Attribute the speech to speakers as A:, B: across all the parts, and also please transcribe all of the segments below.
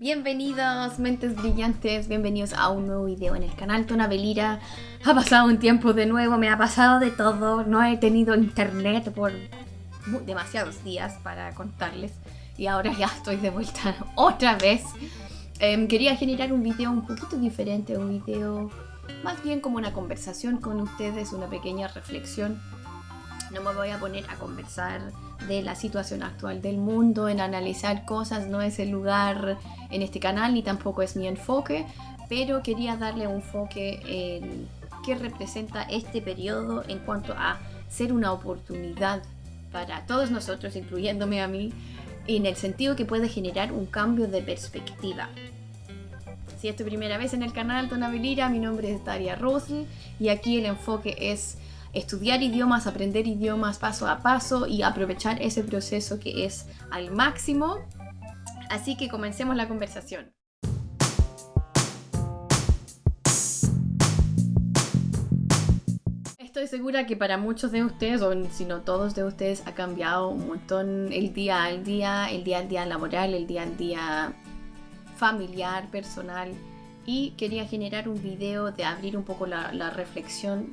A: Bienvenidos, mentes brillantes, bienvenidos a un nuevo video en el canal Tona Belira. Ha pasado un tiempo de nuevo, me ha pasado de todo, no he tenido internet por demasiados días para contarles y ahora ya estoy de vuelta otra vez. Em, quería generar un video un poquito diferente, un video más bien como una conversación con ustedes, una pequeña reflexión. No me voy a poner a conversar de la situación actual del mundo, en analizar cosas, no es el lugar en este canal ni tampoco es mi enfoque, pero quería darle un enfoque en qué representa este periodo en cuanto a ser una oportunidad para todos nosotros, incluyéndome a mí, en el sentido que puede generar un cambio de perspectiva. Si es tu primera vez en el canal Tonabilira, mi nombre es Daria Rosl y aquí el enfoque es estudiar idiomas, aprender idiomas paso a paso y aprovechar ese proceso que es al máximo. Así que comencemos la conversación. Estoy segura que para muchos de ustedes, o si no todos de ustedes, ha cambiado un montón el día al día, el día al día laboral, el día al día familiar, personal. Y quería generar un video de abrir un poco la, la reflexión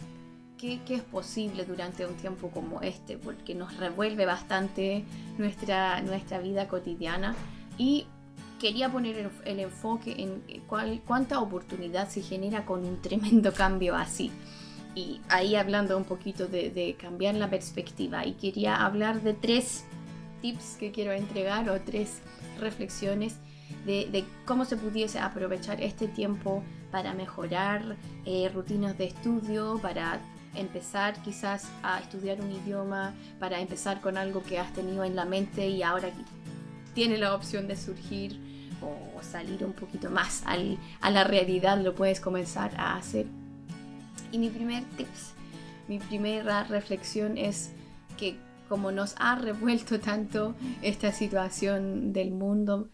A: qué, es posible durante un tiempo como este, porque nos revuelve bastante nuestra, nuestra vida cotidiana y quería poner el, enfoque en cuál, cuánta oportunidad se genera con un tremendo cambio así. Y ahí hablando un poquito de, cambiar la perspectiva y quería hablar de tres tips que quiero entregar o tres reflexiones de, cómo se pudiese aprovechar este tiempo para mejorar eh, rutinas de estudio, para empezar quizás a estudiar un idioma, para empezar con algo que has tenido en la mente y ahora tiene la opción de surgir o salir un poquito más a la realidad, lo puedes comenzar a hacer. Y mi primer tips, mi primera reflexión es que como nos ha revuelto tanto esta situación del mundo,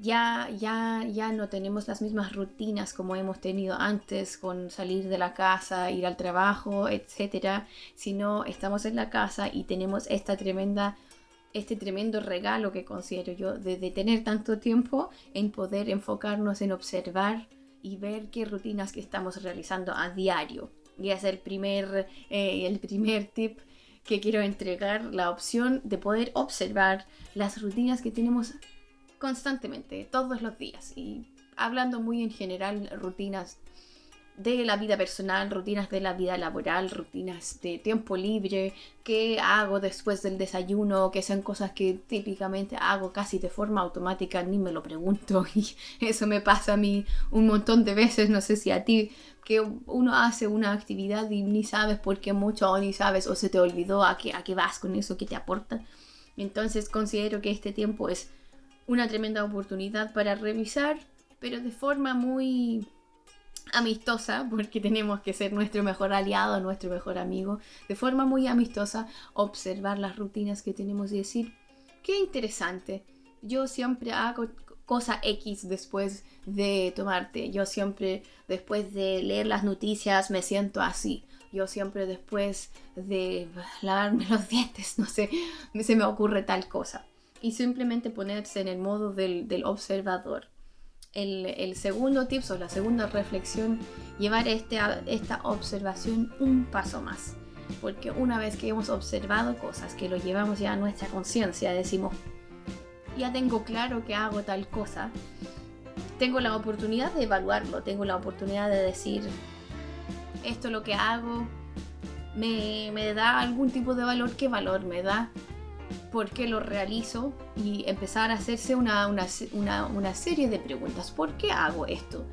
A: ya, ya, ya no tenemos las mismas rutinas como hemos tenido antes con salir de la casa, ir al trabajo, etcétera, sino estamos en la casa y tenemos esta tremenda este tremendo regalo que considero yo de, tener tanto tiempo en poder enfocarnos en observar y ver qué rutinas que estamos realizando a diario. Y es el primer, eh, el primer tip que quiero entregar, la opción de poder observar las rutinas que tenemos constantemente, todos los días. Y hablando muy en general, rutinas de la vida personal, rutinas de la vida laboral, rutinas de tiempo libre, qué hago después del desayuno, que sean cosas que típicamente hago casi de forma automática, ni me lo pregunto y eso me pasa a mí un montón de veces, no sé si a ti, que uno hace una actividad y ni sabes por qué mucho o ni sabes o se te olvidó a qué, a qué vas con eso, qué te aporta. Entonces considero que este tiempo es una tremenda oportunidad para revisar, pero de forma muy amistosa, porque tenemos que ser nuestro mejor aliado, nuestro mejor amigo, de forma muy amistosa, observar las rutinas que tenemos y decir, qué interesante, yo siempre hago cosa X después de tomarte, yo siempre después de leer las noticias me siento así, yo siempre después de lavarme los dientes, no sé, se me ocurre tal cosa y simplemente ponerse en el modo del, observador. El, segundo tip o la segunda reflexión, llevar este, esta observación un paso más. Porque una vez que hemos observado cosas, que lo llevamos ya a nuestra conciencia, decimos, ya tengo claro que hago tal cosa, tengo la oportunidad de evaluarlo, tengo la oportunidad de decir, esto lo que hago me, me da algún tipo de valor, ¿qué valor me da? Por qué lo realizo y empezar a hacerse una, una, serie de preguntas. ¿Por qué hago esto?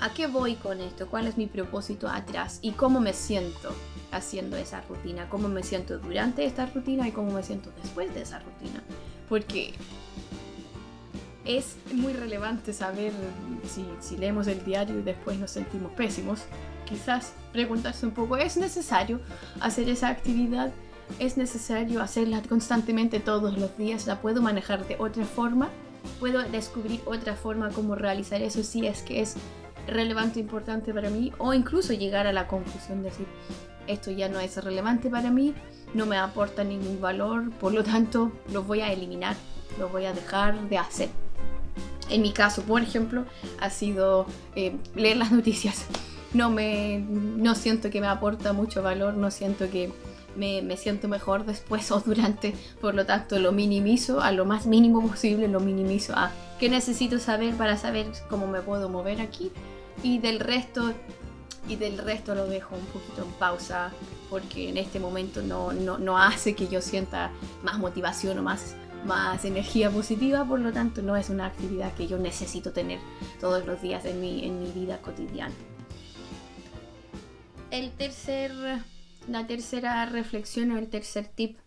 A: ¿A qué voy con esto? ¿Cuál es mi propósito atrás? ¿Y cómo me siento haciendo esa rutina? ¿Cómo me siento durante esta rutina y cómo me siento después de esa rutina? Porque es muy relevante saber si, si leemos el diario y después nos sentimos pésimos. Quizás preguntarse un poco, ¿es necesario hacer esa actividad? Es necesario hacerla constantemente todos los días, la puedo manejar de otra forma, puedo descubrir otra forma como realizar eso si es que es relevante, importante para mí, o incluso llegar a la conclusión de decir, esto ya no es relevante para mí, no me aporta ningún valor, por lo tanto lo voy a eliminar, lo voy a dejar de hacer. En mi caso, por ejemplo, ha sido eh, leer las noticias. No, me, no siento que me aporta mucho valor, no siento que me, me, siento mejor después o durante, por lo tanto lo minimizo a lo más mínimo posible, lo minimizo a qué necesito saber para saber cómo me puedo mover aquí. Y del resto y del resto lo dejo un poquito en pausa porque en este momento no, no, no hace que yo sienta más motivación o más, más energía positiva, por lo tanto no es una actividad que yo necesito tener todos los días en mi, en mi vida cotidiana. El tercer la tercera reflexión o el tercer tip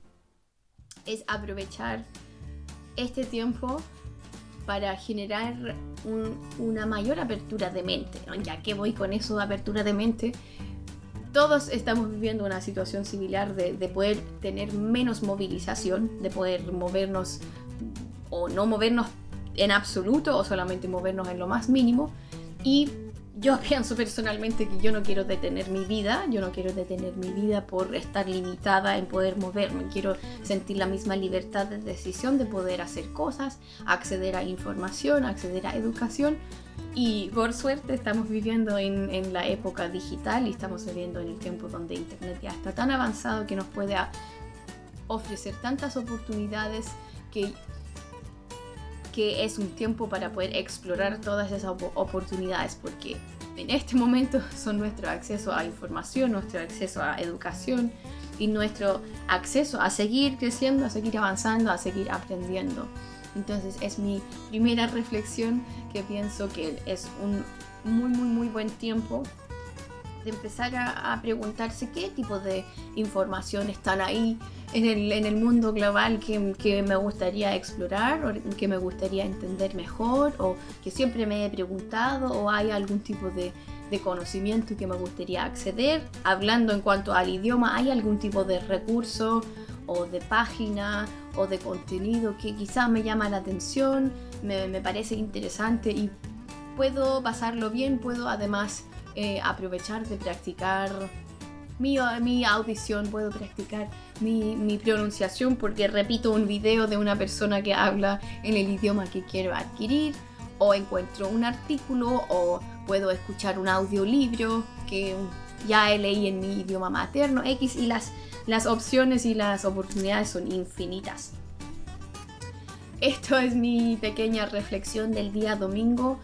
A: es aprovechar este tiempo para generar una mayor apertura de mente. Ya que voy con eso de apertura de mente, todos estamos viviendo una situación similar de, de, poder tener menos movilización, de poder movernos o no movernos en absoluto o solamente movernos en lo más mínimo. Y yo pienso personalmente que yo no quiero detener mi vida, yo no quiero detener mi vida por estar limitada en poder moverme, quiero sentir la misma libertad de decisión de poder hacer cosas, acceder a información, acceder a educación. Y por suerte estamos viviendo en, en la época digital y estamos viviendo en el tiempo donde Internet ya está tan avanzado que nos puede ofrecer tantas oportunidades que que es un tiempo para poder explorar todas esas oportunidades porque en este momento son nuestro acceso a información, nuestro acceso a educación y nuestro acceso a seguir creciendo, a seguir avanzando, a seguir aprendiendo. Entonces es mi primera reflexión que pienso que es un muy muy muy buen tiempo de empezar a, preguntarse qué tipo de información están ahí en el, en el mundo global que, que, me gustaría explorar o que me gustaría entender mejor o que siempre me he preguntado o hay algún tipo de, de conocimiento que me gustaría acceder. Hablando en cuanto al idioma, ¿hay algún tipo de recurso o de página o de contenido que quizás me llama la atención, me, me parece interesante y puedo pasarlo bien, puedo además eh, aprovechar de practicar mi, mi audición, puedo practicar mi, mi, pronunciación porque repito un video de una persona que habla en el idioma que quiero adquirir o encuentro un artículo o puedo escuchar un audiolibro que ya leí en mi idioma materno X y las, las opciones y las oportunidades son infinitas. Esto es mi pequeña reflexión del día domingo.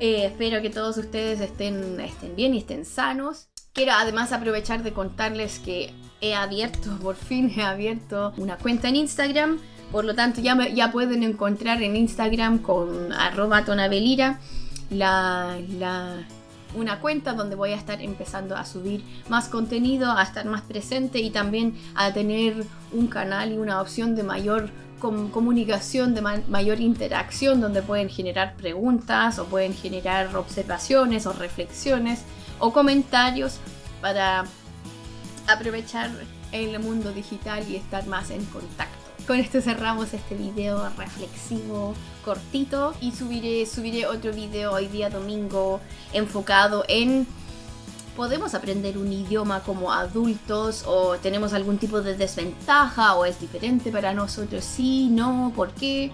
A: Eh, espero que todos ustedes estén, estén bien y estén sanos. Quiero además aprovechar de contarles que he abierto, por fin he abierto una cuenta en Instagram. Por lo tanto, ya, ya pueden encontrar en Instagram con arroba tonabelira la, la, una cuenta donde voy a estar empezando a subir más contenido, a estar más presente y también a tener un canal y una opción de mayor comunicación, de mayor interacción, donde pueden generar preguntas o pueden generar observaciones o reflexiones o comentarios para aprovechar el mundo digital y estar más en contacto. Con esto cerramos este video reflexivo cortito y subiré, subiré otro video hoy día domingo enfocado en podemos aprender un idioma como adultos o tenemos algún tipo de desventaja o es diferente para nosotros, sí, no, por qué.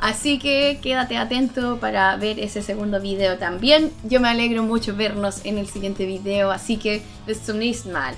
A: Así que quédate atento para ver ese segundo video también. Yo me alegro mucho vernos en el siguiente video, así que bis zum nächsten Mal.